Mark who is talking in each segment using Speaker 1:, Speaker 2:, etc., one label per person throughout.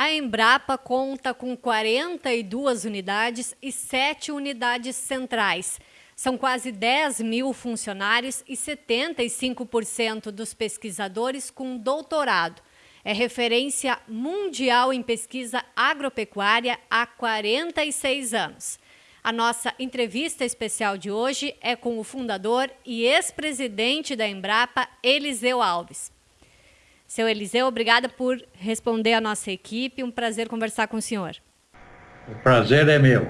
Speaker 1: A Embrapa conta com 42 unidades e 7 unidades centrais. São quase 10 mil funcionários e 75% dos pesquisadores com doutorado. É referência mundial em pesquisa agropecuária há 46 anos. A nossa entrevista especial de hoje é com o fundador e ex-presidente da Embrapa, Eliseu Alves. Seu Eliseu, obrigada por responder à nossa equipe. Um prazer conversar com o senhor.
Speaker 2: O prazer é meu.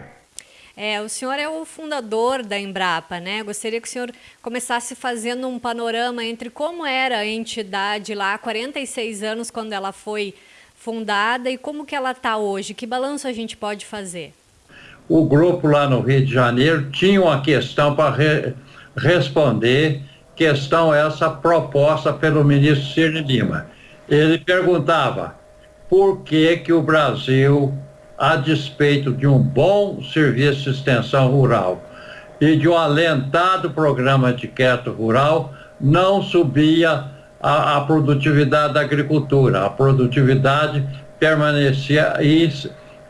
Speaker 1: É, o senhor é o fundador da Embrapa, né? Gostaria que o senhor começasse fazendo um panorama entre como era a entidade lá há 46 anos, quando ela foi fundada, e como que ela está hoje. Que balanço a gente pode fazer?
Speaker 2: O grupo lá no Rio de Janeiro tinha uma questão para re responder questão essa proposta pelo ministro Ciro Lima. Ele perguntava por que, que o Brasil, a despeito de um bom serviço de extensão rural e de um alentado programa de quieto rural, não subia a, a produtividade da agricultura. A produtividade permanecia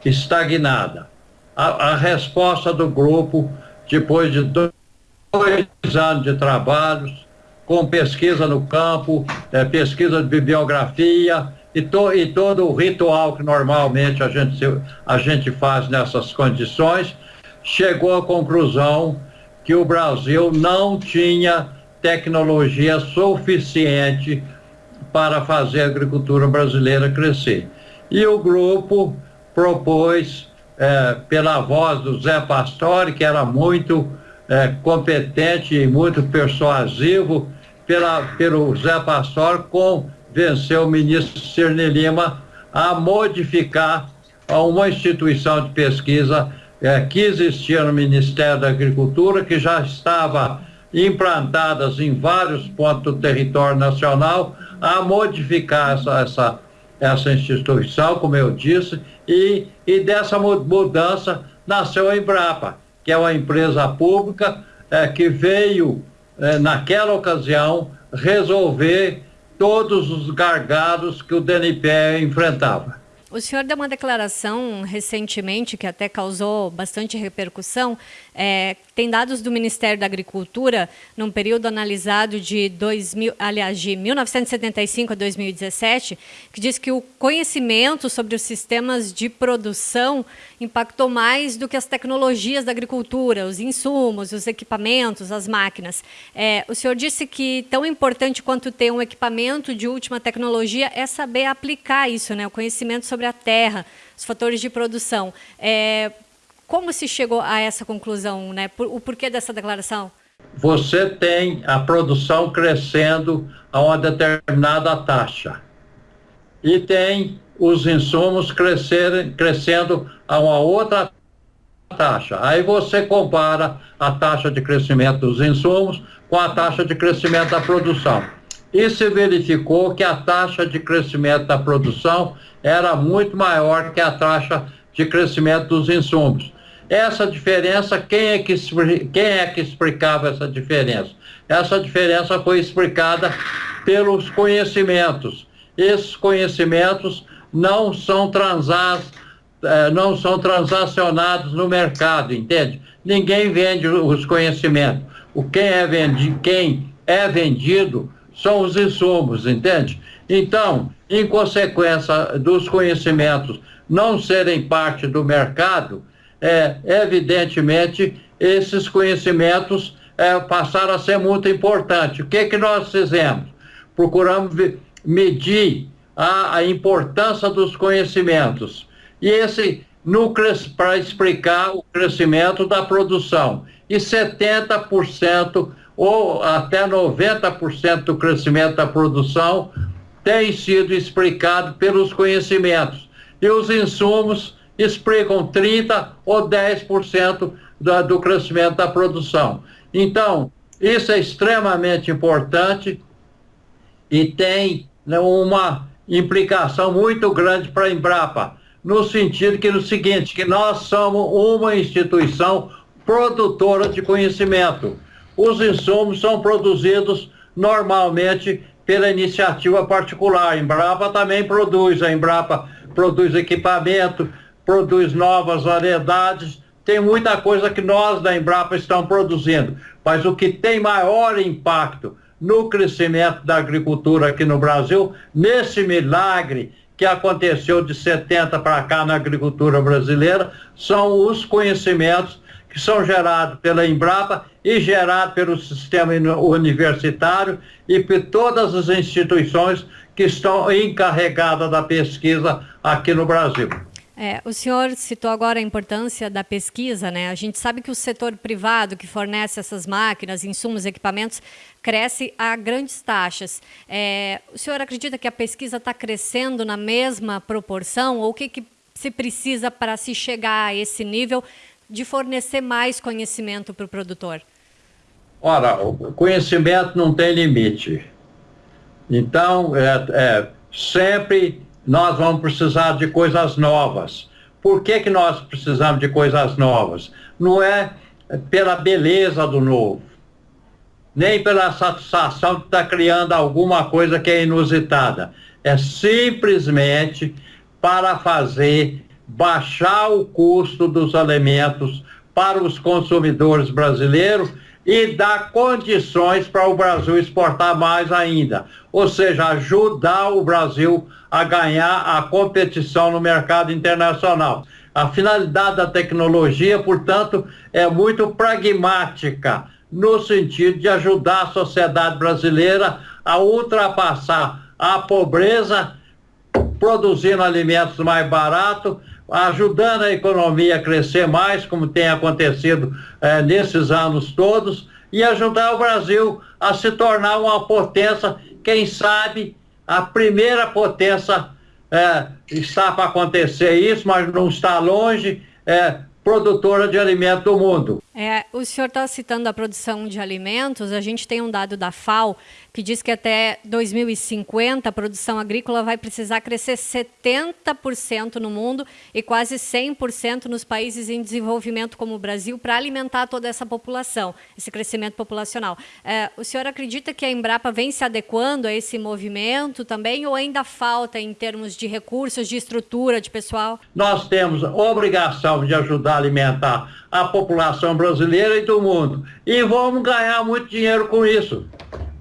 Speaker 2: estagnada. A, a resposta do grupo, depois de dois dois anos de trabalhos, com pesquisa no campo, é, pesquisa de bibliografia e, to, e todo o ritual que normalmente a gente, a gente faz nessas condições, chegou à conclusão que o Brasil não tinha tecnologia suficiente para fazer a agricultura brasileira crescer. E o grupo propôs, é, pela voz do Zé Pastore, que era muito é, competente e muito persuasivo pela, pelo Zé Pastor, convenceu o ministro Cirne Lima a modificar uma instituição de pesquisa é, que existia no Ministério da Agricultura, que já estava implantadas em vários pontos do território nacional, a modificar essa, essa, essa instituição, como eu disse, e, e dessa mudança nasceu a Embrapa que é uma empresa pública é, que veio, é, naquela ocasião, resolver todos os gargalos que o DNPE enfrentava.
Speaker 1: O senhor deu uma declaração recentemente que até causou bastante repercussão. É, tem dados do Ministério da Agricultura, num período analisado de, 2000, aliás, de 1975 a 2017, que diz que o conhecimento sobre os sistemas de produção impactou mais do que as tecnologias da agricultura, os insumos, os equipamentos, as máquinas. É, o senhor disse que tão importante quanto ter um equipamento de última tecnologia é saber aplicar isso, né? o conhecimento sobre a terra, os fatores de produção. É, como se chegou a essa conclusão? Né? O porquê dessa declaração?
Speaker 2: Você tem a produção crescendo a uma determinada taxa. E tem os insumos crescerem, crescendo a uma outra taxa. Aí você compara a taxa de crescimento dos insumos com a taxa de crescimento da produção. E se verificou que a taxa de crescimento da produção era muito maior que a taxa de crescimento dos insumos. Essa diferença, quem é que, quem é que explicava essa diferença? Essa diferença foi explicada pelos conhecimentos. Esses conhecimentos não são transas, eh, não são transacionados no mercado, entende? Ninguém vende os conhecimentos. O quem é vendido, quem é vendido são os insumos, entende? Então, em consequência dos conhecimentos não serem parte do mercado, é, evidentemente, esses conhecimentos é, passaram a ser muito importantes. O que, que nós fizemos? Procuramos medir a, a importância dos conhecimentos. E esse para explicar o crescimento da produção. E 70% ou até 90% do crescimento da produção tem sido explicado pelos conhecimentos. E os insumos explicam 30% ou 10% do, do crescimento da produção. Então, isso é extremamente importante e tem né, uma implicação muito grande para a Embrapa, no sentido que no seguinte, que nós somos uma instituição produtora de conhecimento. Os insumos são produzidos normalmente pela iniciativa particular. A Embrapa também produz, a Embrapa produz equipamento, produz novas variedades, tem muita coisa que nós da Embrapa estamos produzindo, mas o que tem maior impacto no crescimento da agricultura aqui no Brasil, nesse milagre que aconteceu de 70 para cá na agricultura brasileira, são os conhecimentos que são gerados pela Embrapa e gerados pelo sistema universitário e por todas as instituições que estão encarregadas da pesquisa aqui no Brasil.
Speaker 1: É, o senhor citou agora a importância da pesquisa, né? A gente sabe que o setor privado que fornece essas máquinas, insumos, equipamentos, cresce a grandes taxas. É, o senhor acredita que a pesquisa está crescendo na mesma proporção? Ou o que, que se precisa para se chegar a esse nível de fornecer mais conhecimento para o produtor?
Speaker 2: Ora, o conhecimento não tem limite. Então, é, é sempre nós vamos precisar de coisas novas. Por que, que nós precisamos de coisas novas? Não é pela beleza do novo, nem pela satisfação de estar criando alguma coisa que é inusitada. É simplesmente para fazer baixar o custo dos alimentos para os consumidores brasileiros e dar condições para o Brasil exportar mais ainda. Ou seja, ajudar o Brasil a ganhar a competição no mercado internacional. A finalidade da tecnologia, portanto, é muito pragmática, no sentido de ajudar a sociedade brasileira a ultrapassar a pobreza, produzindo alimentos mais baratos, ajudando a economia a crescer mais, como tem acontecido é, nesses anos todos, e ajudar o Brasil a se tornar uma potência, quem sabe a primeira potência é, está para acontecer isso, mas não está longe. É, produtora de alimento do mundo.
Speaker 1: É, o senhor está citando a produção de alimentos. A gente tem um dado da FAO que diz que até 2050 a produção agrícola vai precisar crescer 70% no mundo e quase 100% nos países em desenvolvimento como o Brasil para alimentar toda essa população, esse crescimento populacional. É, o senhor acredita que a Embrapa vem se adequando a esse movimento também ou ainda falta em termos de recursos, de estrutura, de pessoal?
Speaker 2: Nós temos obrigação de ajudar a alimentar a população brasileira e do mundo. E vamos ganhar muito dinheiro com isso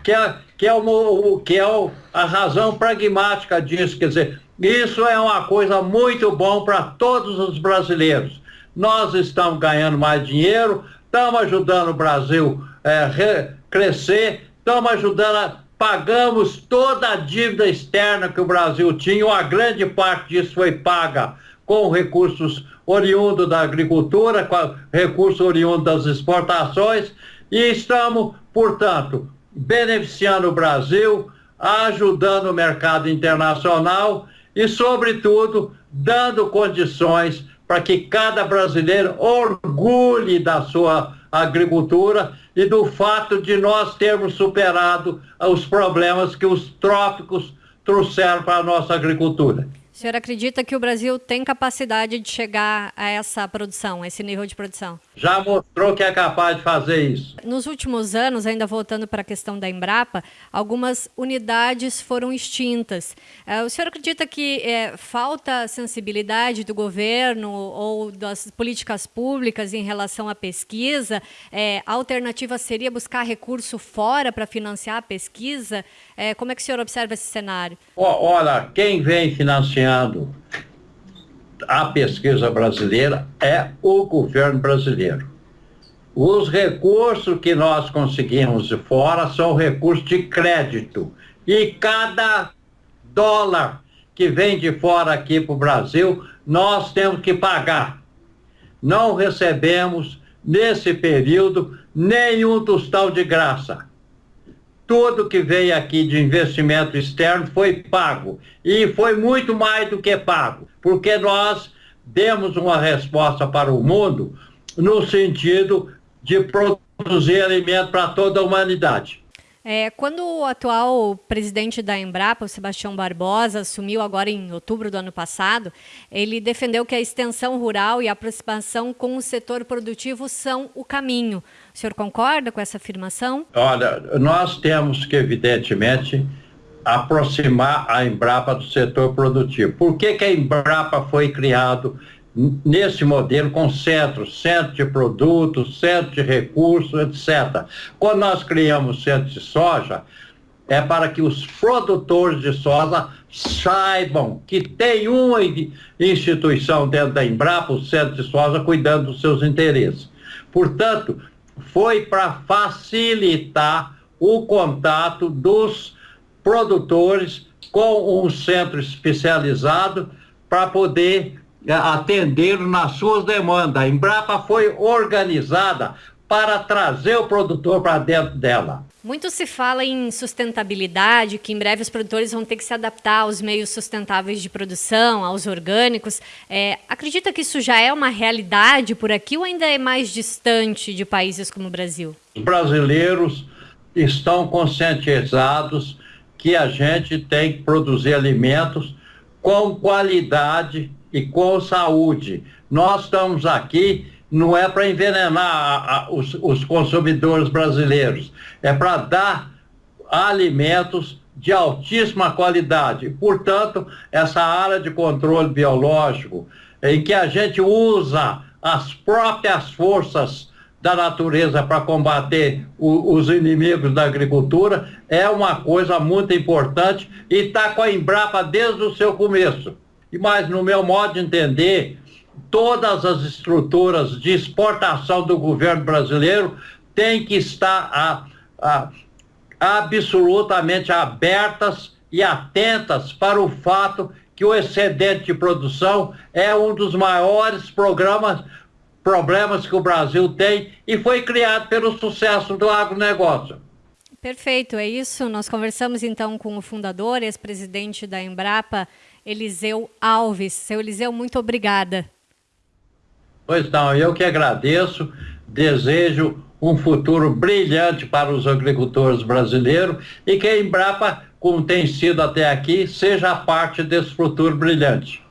Speaker 2: que é, que é, o, que é o, a razão pragmática disso. Quer dizer, isso é uma coisa muito bom para todos os brasileiros. Nós estamos ganhando mais dinheiro, estamos ajudando o Brasil é, crescer, estamos ajudando a, pagamos toda a dívida externa que o Brasil tinha, uma grande parte disso foi paga com recursos oriundos da agricultura, com recursos oriundos das exportações, e estamos, portanto, beneficiando o Brasil, ajudando o mercado internacional e, sobretudo, dando condições para que cada brasileiro orgulhe da sua agricultura e do fato de nós termos superado os problemas que os trópicos trouxeram para a nossa agricultura.
Speaker 1: O senhor acredita que o Brasil tem capacidade de chegar a essa produção, a esse nível de produção?
Speaker 2: Já mostrou que é capaz de fazer isso.
Speaker 1: Nos últimos anos, ainda voltando para a questão da Embrapa, algumas unidades foram extintas. É, o senhor acredita que é, falta sensibilidade do governo ou das políticas públicas em relação à pesquisa? É, a alternativa seria buscar recurso fora para financiar a pesquisa? É, como é que o senhor observa esse cenário?
Speaker 2: Olha, quem vem financiando a pesquisa brasileira é o governo brasileiro. Os recursos que nós conseguimos de fora são recursos de crédito. E cada dólar que vem de fora aqui para o Brasil, nós temos que pagar. Não recebemos, nesse período, nenhum tostão de graça tudo que veio aqui de investimento externo foi pago. E foi muito mais do que pago, porque nós demos uma resposta para o mundo no sentido de produzir alimento para toda a humanidade.
Speaker 1: É, quando o atual presidente da Embrapa, o Sebastião Barbosa, assumiu agora em outubro do ano passado, ele defendeu que a extensão rural e a aproximação com o setor produtivo são o caminho. O senhor concorda com essa afirmação?
Speaker 2: Olha, nós temos que, evidentemente, aproximar a Embrapa do setor produtivo. Por que, que a Embrapa foi criado nesse modelo com centros, centro de produtos, centro de recursos, etc. Quando nós criamos centro de soja, é para que os produtores de soja saibam que tem uma instituição dentro da Embrapa, o Centro de Soja, cuidando dos seus interesses. Portanto, foi para facilitar o contato dos produtores com um centro especializado para poder é, atender nas suas demandas. A Embrapa foi organizada para trazer o produtor para dentro dela.
Speaker 1: Muito se fala em sustentabilidade, que em breve os produtores vão ter que se adaptar aos meios sustentáveis de produção, aos orgânicos. É, acredita que isso já é uma realidade por aqui ou ainda é mais distante de países como o Brasil?
Speaker 2: Os brasileiros estão conscientizados que a gente tem que produzir alimentos com qualidade e com saúde. Nós estamos aqui não é para envenenar a, a, os, os consumidores brasileiros, é para dar alimentos de altíssima qualidade. Portanto, essa área de controle biológico, em que a gente usa as próprias forças da natureza para combater o, os inimigos da agricultura, é uma coisa muito importante e está com a Embrapa desde o seu começo. Mas, no meu modo de entender, todas as estruturas de exportação do governo brasileiro têm que estar a, a, absolutamente abertas e atentas para o fato que o excedente de produção é um dos maiores programas, problemas que o Brasil tem e foi criado pelo sucesso do agronegócio.
Speaker 1: Perfeito, é isso. Nós conversamos então com o fundador, ex-presidente da Embrapa, Eliseu Alves. Seu Eliseu, muito obrigada.
Speaker 2: Pois não, eu que agradeço, desejo um futuro brilhante para os agricultores brasileiros e que a Embrapa, como tem sido até aqui, seja parte desse futuro brilhante.